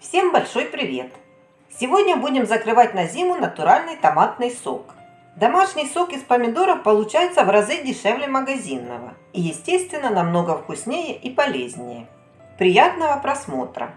Всем большой привет! Сегодня будем закрывать на зиму натуральный томатный сок. Домашний сок из помидоров получается в разы дешевле магазинного и, естественно, намного вкуснее и полезнее. Приятного просмотра!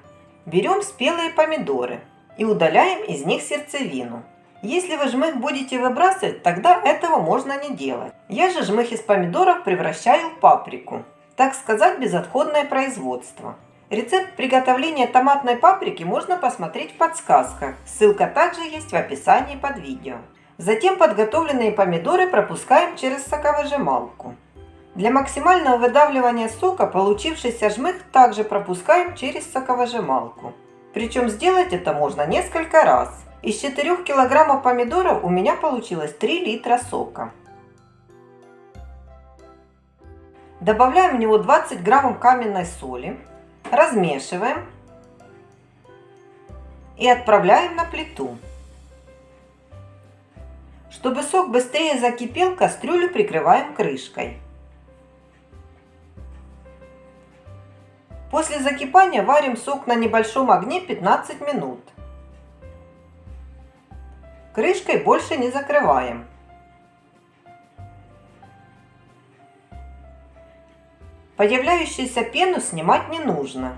Берем спелые помидоры и удаляем из них сердцевину. Если вы жмых будете выбрасывать, тогда этого можно не делать. Я же жмых из помидоров превращаю в паприку. Так сказать, безотходное производство. Рецепт приготовления томатной паприки можно посмотреть в подсказках. Ссылка также есть в описании под видео. Затем подготовленные помидоры пропускаем через соковыжималку. Для максимального выдавливания сока получившийся жмых также пропускаем через соковыжималку. Причем сделать это можно несколько раз. Из 4 килограммов помидоров у меня получилось 3 литра сока. Добавляем в него 20 граммов каменной соли, размешиваем и отправляем на плиту. Чтобы сок быстрее закипел, кастрюлю прикрываем крышкой. После закипания варим сок на небольшом огне 15 минут. Крышкой больше не закрываем. Появляющуюся пену снимать не нужно.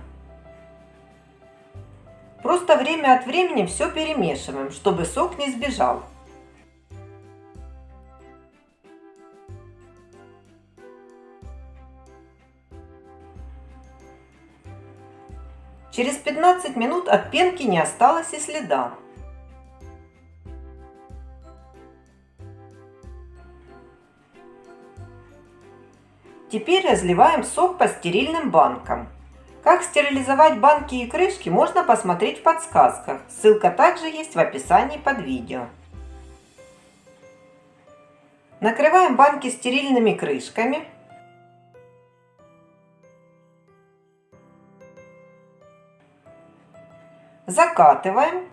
Просто время от времени все перемешиваем, чтобы сок не сбежал. Через 15 минут от пенки не осталось и следа. Теперь разливаем сок по стерильным банкам. Как стерилизовать банки и крышки можно посмотреть в подсказках. Ссылка также есть в описании под видео. Накрываем банки стерильными крышками. Закатываем.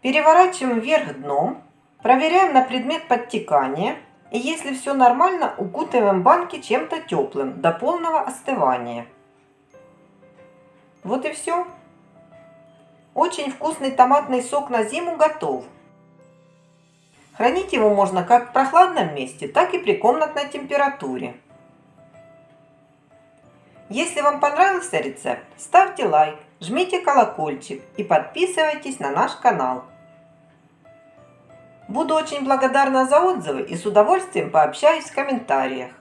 Переворачиваем вверх дном. Проверяем на предмет подтекания. И если все нормально, укутываем банки чем-то теплым до полного остывания. Вот и все. Очень вкусный томатный сок на зиму готов. Хранить его можно как в прохладном месте, так и при комнатной температуре. Если вам понравился рецепт, ставьте лайк, жмите колокольчик и подписывайтесь на наш канал. Буду очень благодарна за отзывы и с удовольствием пообщаюсь в комментариях.